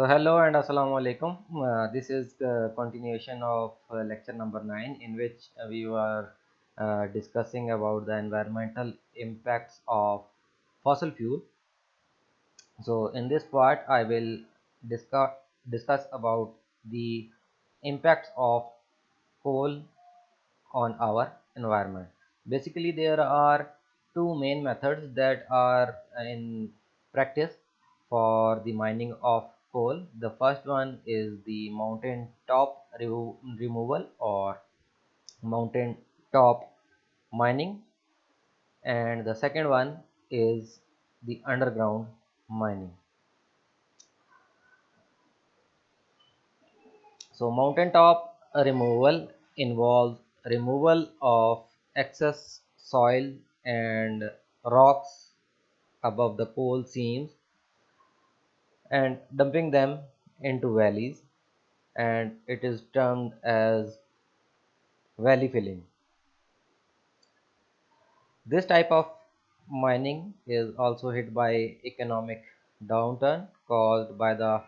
So hello and assalamu alaikum. Uh, this is the continuation of uh, lecture number 9 in which uh, we were discussing about the environmental impacts of fossil fuel. So in this part I will discuss discuss about the impacts of coal on our environment. Basically there are two main methods that are in practice for the mining of coal. The first one is the mountain top remo removal or mountain top mining. And the second one is the underground mining. So mountain top removal involves removal of excess soil and rocks above the coal seams and dumping them into valleys and it is termed as valley filling. This type of mining is also hit by economic downturn caused by the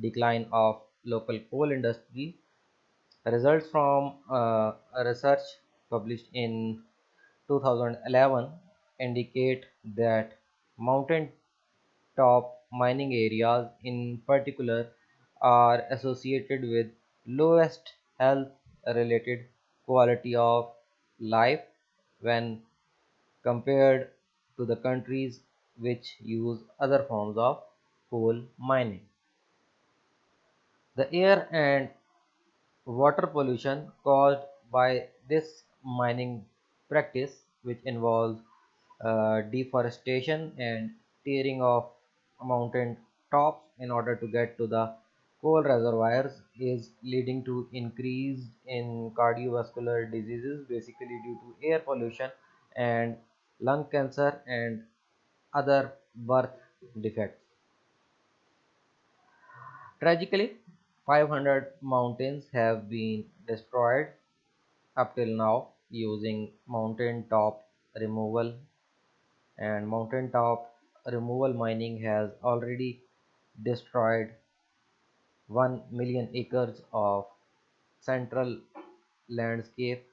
decline of local coal industry. Results from uh, a research published in 2011 indicate that mountain top mining areas in particular are associated with lowest health related quality of life when compared to the countries which use other forms of coal mining. The air and water pollution caused by this mining practice which involves uh, deforestation and tearing of mountain tops in order to get to the coal reservoirs is leading to increase in cardiovascular diseases basically due to air pollution and lung cancer and other birth defects. Tragically, 500 mountains have been destroyed up till now using mountain top removal and mountain top removal mining has already destroyed 1 million acres of central landscape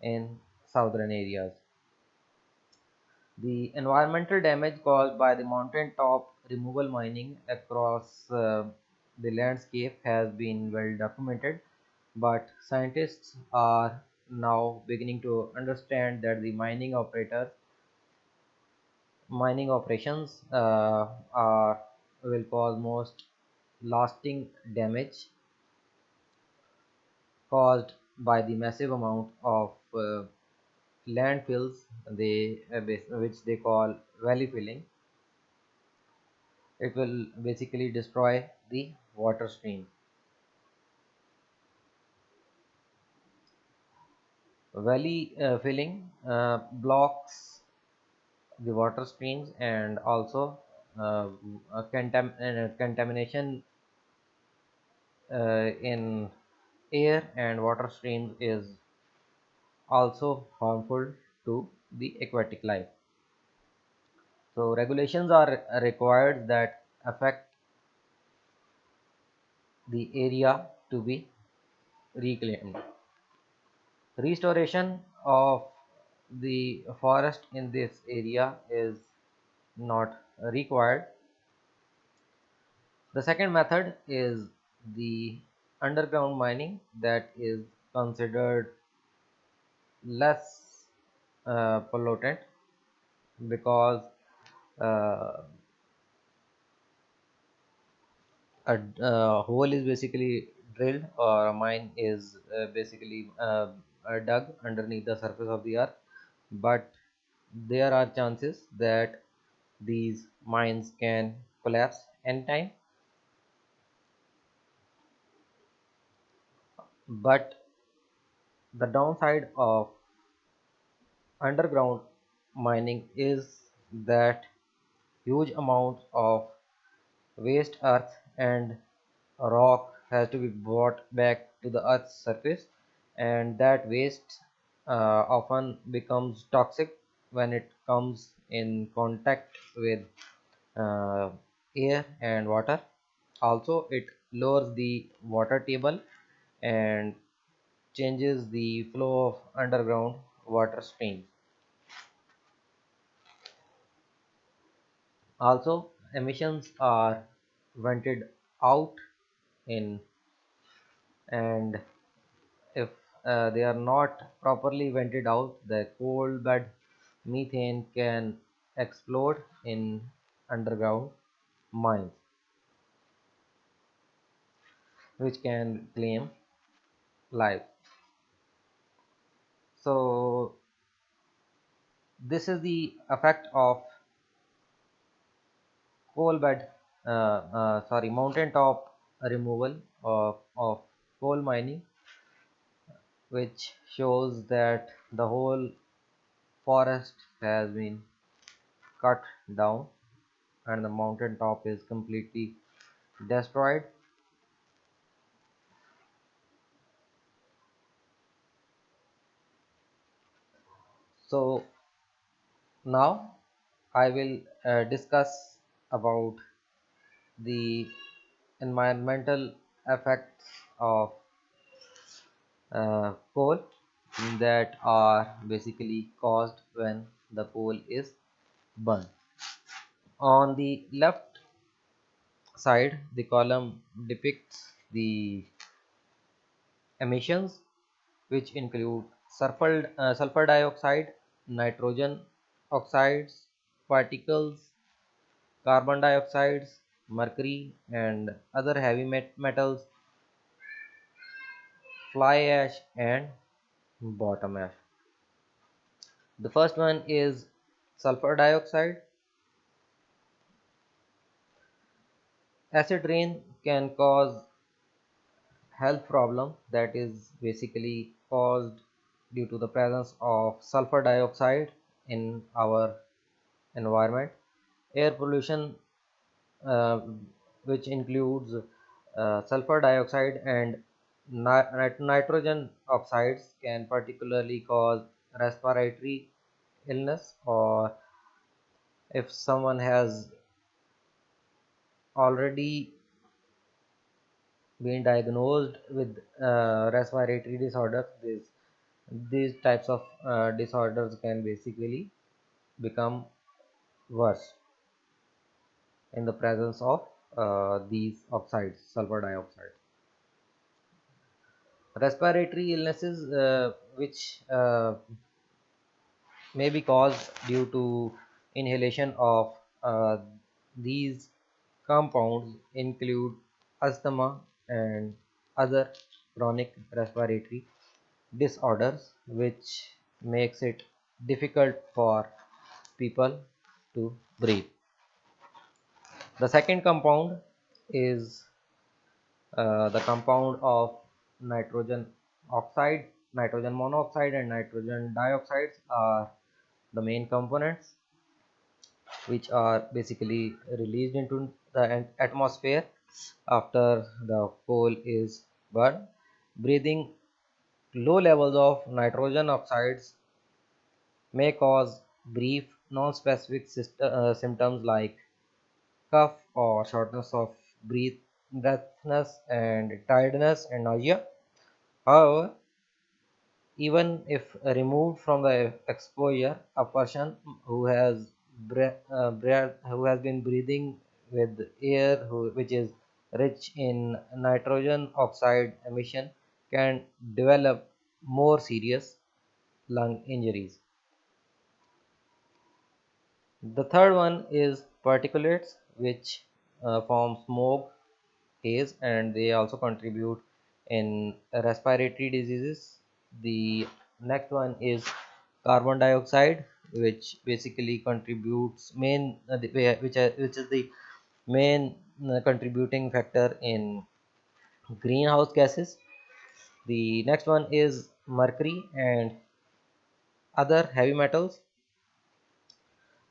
in southern areas. The environmental damage caused by the mountain top removal mining across uh, the landscape has been well documented but scientists are now beginning to understand that the mining operators mining operations uh, are will cause most lasting damage caused by the massive amount of uh, landfills they uh, which they call valley filling. It will basically destroy the water stream. Valley uh, filling uh, blocks the water streams and also uh, contam contamination uh, in air and water streams is also harmful to the aquatic life. So regulations are required that affect the area to be reclaimed. Restoration of the forest in this area is not required. The second method is the underground mining that is considered less uh, pollutant because uh, a, a, hole is basically drilled or a mine is uh, basically uh, dug underneath the surface of the earth but there are chances that these mines can collapse anytime but the downside of underground mining is that huge amounts of waste earth and rock has to be brought back to the earth's surface and that waste uh, often becomes toxic when it comes in contact with uh, air and water. Also it lowers the water table and changes the flow of underground water stream. Also emissions are vented out in and uh, they are not properly vented out. The coal bed methane can explode in underground mines which can claim life. So this is the effect of coal bed uh, uh, sorry mountain top removal of, of coal mining which shows that the whole forest has been cut down and the mountain top is completely destroyed. So now i will uh, discuss about the environmental effects of uh, coal that are basically caused when the coal is burned. On the left side the column depicts the emissions which include sulfur, uh, sulfur dioxide nitrogen oxides particles carbon dioxides mercury and other heavy met metals fly ash and bottom ash. The first one is sulfur dioxide. Acid rain can cause health problem that is basically caused due to the presence of sulfur dioxide in our environment. Air pollution uh, which includes uh, sulfur dioxide and nit nitrogen oxides can particularly cause respiratory illness or if someone has already been diagnosed with uh, respiratory disorders these these types of uh, disorders can basically become worse in the presence of uh, these oxides sulfur dioxide respiratory illnesses uh, which uh, may be caused due to inhalation of uh, these compounds include asthma and other chronic respiratory disorders which makes it difficult for people to breathe. The second compound is uh, the compound of nitrogen oxide nitrogen monoxide and nitrogen dioxides are the main components which are basically released into the atmosphere after the coal is burned. Breathing low levels of nitrogen oxides may cause brief non-specific uh, symptoms like cough or shortness of breath breathlessness and tiredness and nausea However, even if removed from the exposure, a person who has uh, who has been breathing with air who, which is rich in nitrogen oxide emission can develop more serious lung injuries. The third one is particulates which uh, form smoke, haze and they also contribute in respiratory diseases. The next one is carbon dioxide which basically contributes main uh, which are, which is the main uh, contributing factor in greenhouse gases. The next one is mercury and other heavy metals.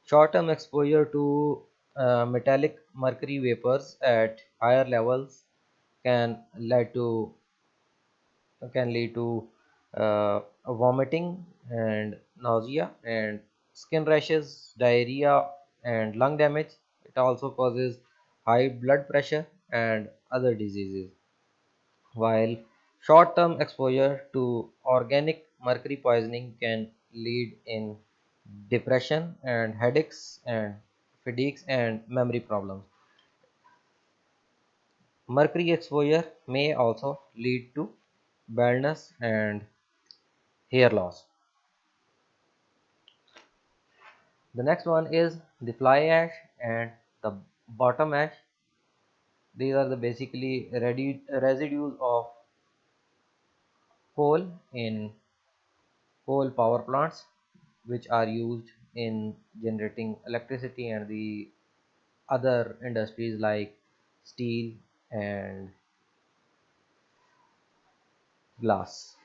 Short-term exposure to uh, metallic mercury vapors at higher levels can lead to can lead to uh, vomiting and nausea and skin rashes diarrhea and lung damage. It also causes high blood pressure and other diseases. While short-term exposure to organic mercury poisoning can lead in depression and headaches and fatigues and memory problems. Mercury exposure may also lead to baldness and hair loss. The next one is the fly ash and the bottom ash. These are the basically residues of coal in coal power plants which are used in generating electricity and the other industries like steel and glass